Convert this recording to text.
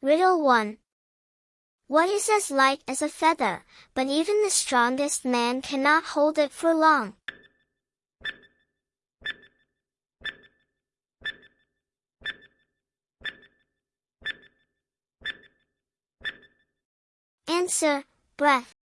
Riddle 1. What is as light as a feather, but even the strongest man cannot hold it for long? Answer, breath.